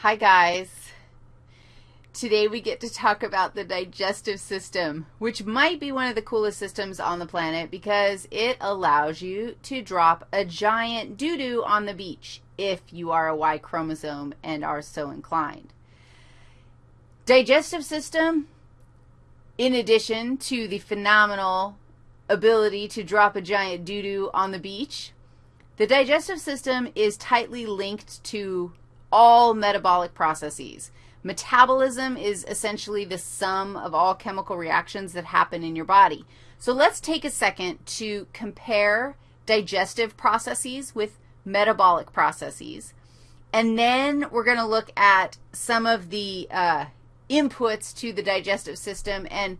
Hi, guys. Today we get to talk about the digestive system, which might be one of the coolest systems on the planet because it allows you to drop a giant doo-doo on the beach if you are a Y chromosome and are so inclined. Digestive system, in addition to the phenomenal ability to drop a giant doo-doo on the beach, the digestive system is tightly linked to all metabolic processes. Metabolism is essentially the sum of all chemical reactions that happen in your body. So let's take a second to compare digestive processes with metabolic processes. And then we're going to look at some of the uh, inputs to the digestive system and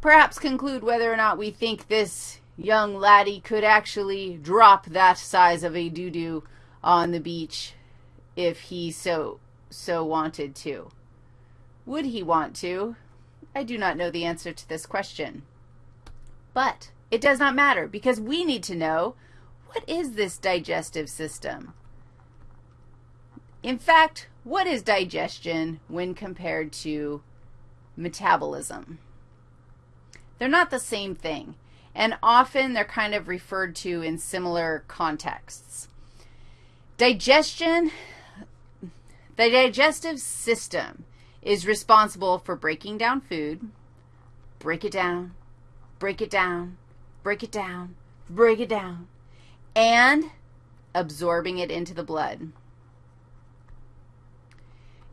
perhaps conclude whether or not we think this young laddie could actually drop that size of a doo-doo on the beach if he so, so wanted to. Would he want to? I do not know the answer to this question. But it does not matter because we need to know what is this digestive system? In fact, what is digestion when compared to metabolism? They're not the same thing, and often they're kind of referred to in similar contexts. Digestion the digestive system is responsible for breaking down food, break it down, break it down, break it down, break it down, and absorbing it into the blood.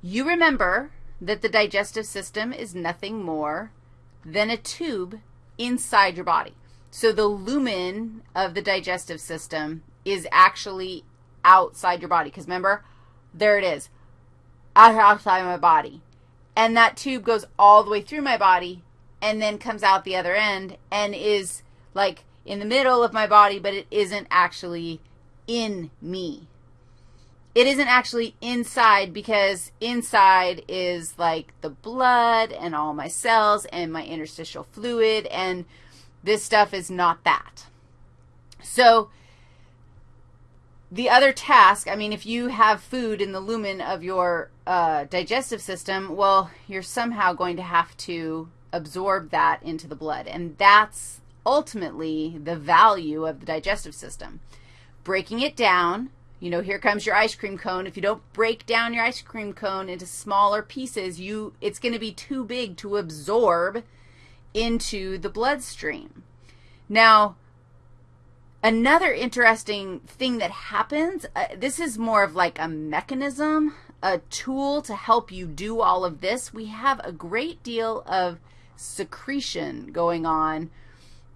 You remember that the digestive system is nothing more than a tube inside your body. So the lumen of the digestive system is actually outside your body. Because remember, there it is outside my body. And that tube goes all the way through my body and then comes out the other end and is like in the middle of my body, but it isn't actually in me. It isn't actually inside because inside is like the blood and all my cells and my interstitial fluid, and this stuff is not that. So the other task, I mean, if you have food in the lumen of your uh, digestive system, well, you're somehow going to have to absorb that into the blood, and that's ultimately the value of the digestive system. Breaking it down, you know, here comes your ice cream cone. If you don't break down your ice cream cone into smaller pieces, you it's going to be too big to absorb into the bloodstream. Now, Another interesting thing that happens, uh, this is more of like a mechanism, a tool to help you do all of this. We have a great deal of secretion going on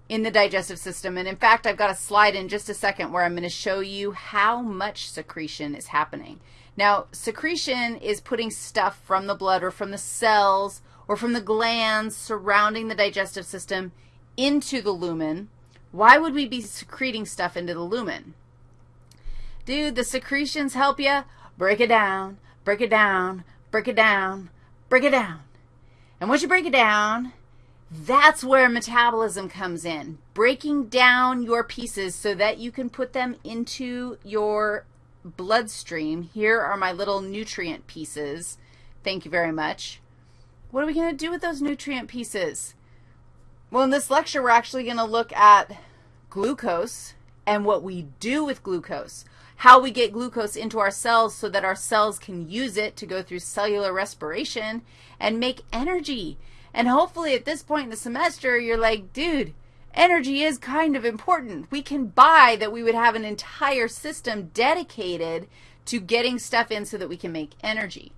in the digestive system. And in fact, I've got a slide in just a second where I'm going to show you how much secretion is happening. Now, secretion is putting stuff from the blood or from the cells or from the glands surrounding the digestive system into the lumen why would we be secreting stuff into the lumen? Dude, the secretions help you. Break it down, break it down, break it down, break it down. And once you break it down, that's where metabolism comes in, breaking down your pieces so that you can put them into your bloodstream. Here are my little nutrient pieces. Thank you very much. What are we going to do with those nutrient pieces? Well, in this lecture, we're actually going to look at glucose and what we do with glucose, how we get glucose into our cells so that our cells can use it to go through cellular respiration and make energy. And hopefully at this point in the semester, you're like, dude, energy is kind of important. We can buy that we would have an entire system dedicated to getting stuff in so that we can make energy.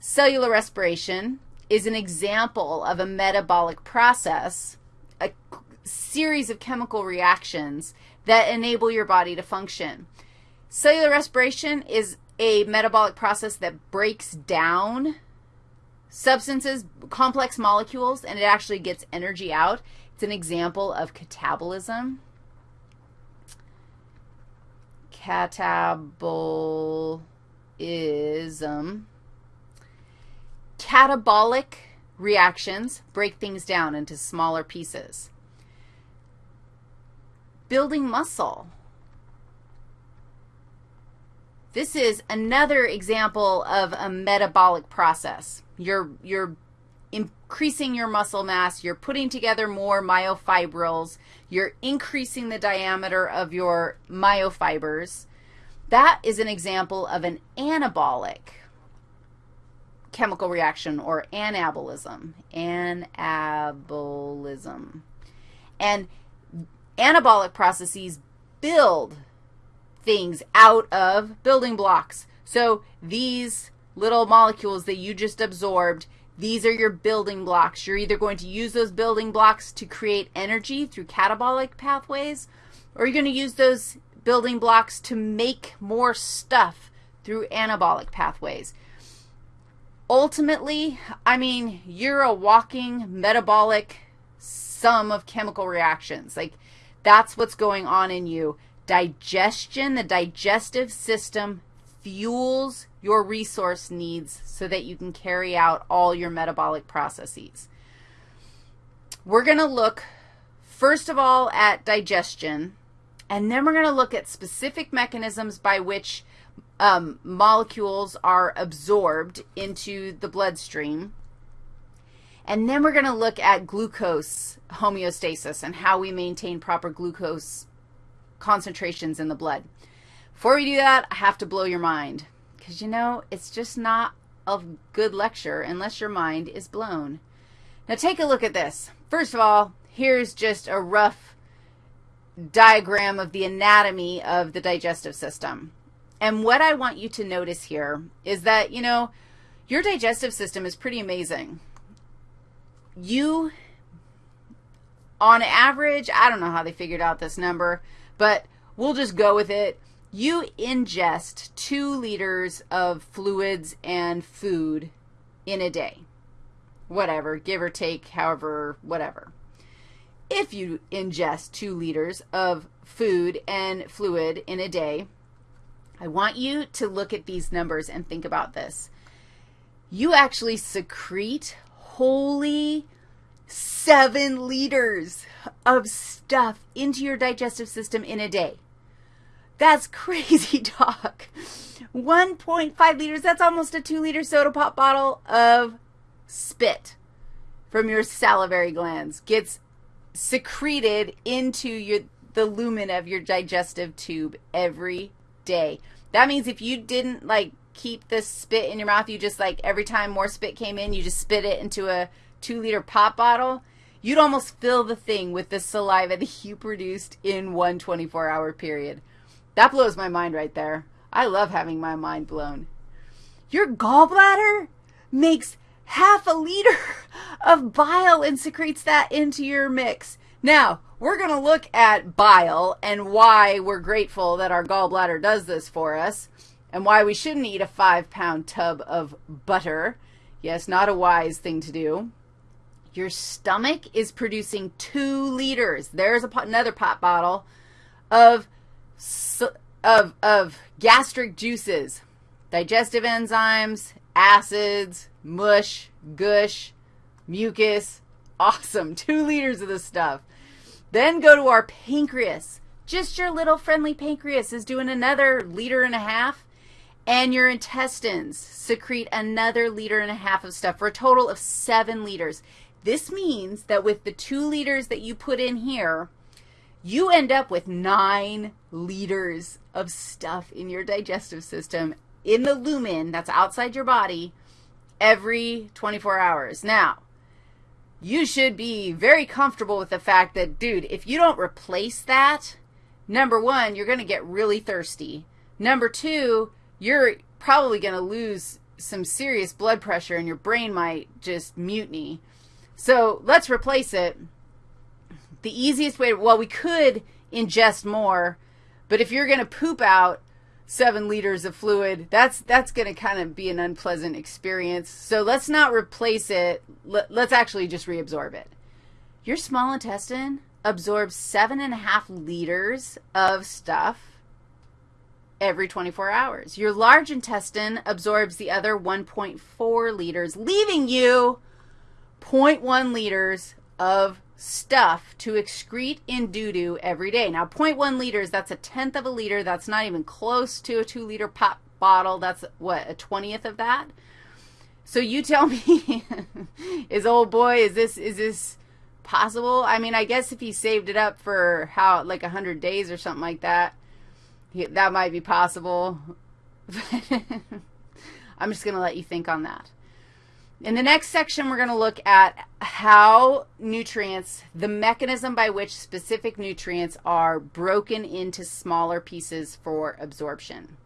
Cellular respiration is an example of a metabolic process, a series of chemical reactions that enable your body to function. Cellular respiration is a metabolic process that breaks down substances, complex molecules, and it actually gets energy out. It's an example of catabolism. Catabolism Catabolic reactions break things down into smaller pieces. Building muscle. This is another example of a metabolic process. You're, you're increasing your muscle mass, you're putting together more myofibrils, you're increasing the diameter of your myofibers. That is an example of an anabolic chemical reaction or anabolism. Anabolism. And anabolic processes build things out of building blocks. So these little molecules that you just absorbed, these are your building blocks. You're either going to use those building blocks to create energy through catabolic pathways, or you're going to use those building blocks to make more stuff through anabolic pathways. Ultimately, I mean, you're a walking metabolic sum of chemical reactions. Like, that's what's going on in you. Digestion, the digestive system fuels your resource needs so that you can carry out all your metabolic processes. We're going to look, first of all, at digestion, and then we're going to look at specific mechanisms by which um, molecules are absorbed into the bloodstream. And then we're going to look at glucose homeostasis and how we maintain proper glucose concentrations in the blood. Before we do that, I have to blow your mind because, you know, it's just not a good lecture unless your mind is blown. Now, take a look at this. First of all, here's just a rough diagram of the anatomy of the digestive system. And what I want you to notice here is that, you know, your digestive system is pretty amazing. You, on average, I don't know how they figured out this number, but we'll just go with it. You ingest two liters of fluids and food in a day. Whatever, give or take, however, whatever. If you ingest two liters of food and fluid in a day, I want you to look at these numbers and think about this. You actually secrete holy seven liters of stuff into your digestive system in a day. That's crazy talk. 1.5 liters, that's almost a 2-liter soda pop bottle of spit from your salivary glands gets secreted into your, the lumen of your digestive tube every day. That means if you didn't, like, keep the spit in your mouth, you just, like, every time more spit came in, you just spit it into a 2-liter pop bottle, you'd almost fill the thing with the saliva that you produced in one 24-hour period. That blows my mind right there. I love having my mind blown. Your gallbladder makes half a liter of bile and secretes that into your mix. Now, we're going to look at bile and why we're grateful that our gallbladder does this for us and why we shouldn't eat a five-pound tub of butter. Yes, not a wise thing to do. Your stomach is producing two liters. There's a, another pop bottle of, of, of gastric juices, digestive enzymes, acids, mush, gush, mucus. Awesome. Two liters of this stuff. Then go to our pancreas. Just your little friendly pancreas is doing another liter and a half. And your intestines secrete another liter and a half of stuff for a total of seven liters. This means that with the two liters that you put in here, you end up with nine liters of stuff in your digestive system in the lumen that's outside your body every 24 hours. Now, you should be very comfortable with the fact that, dude, if you don't replace that, number one, you're going to get really thirsty. Number two, you're probably going to lose some serious blood pressure and your brain might just mutiny. So let's replace it. The easiest way, well, we could ingest more, but if you're going to poop out seven liters of fluid, that's, that's going to kind of be an unpleasant experience. So let's not replace it. Let, let's actually just reabsorb it. Your small intestine absorbs seven and a half liters of stuff every 24 hours. Your large intestine absorbs the other 1.4 liters, leaving you 0.1 liters of stuff to excrete in doo-doo every day. Now, 0.1 liters, that's a tenth of a liter. That's not even close to a two-liter pop bottle, that's what, a 20th of that? So you tell me, is old boy, is this, is this possible? I mean, I guess if he saved it up for how, like 100 days or something like that, that might be possible. I'm just going to let you think on that. In the next section, we're going to look at how nutrients, the mechanism by which specific nutrients are broken into smaller pieces for absorption.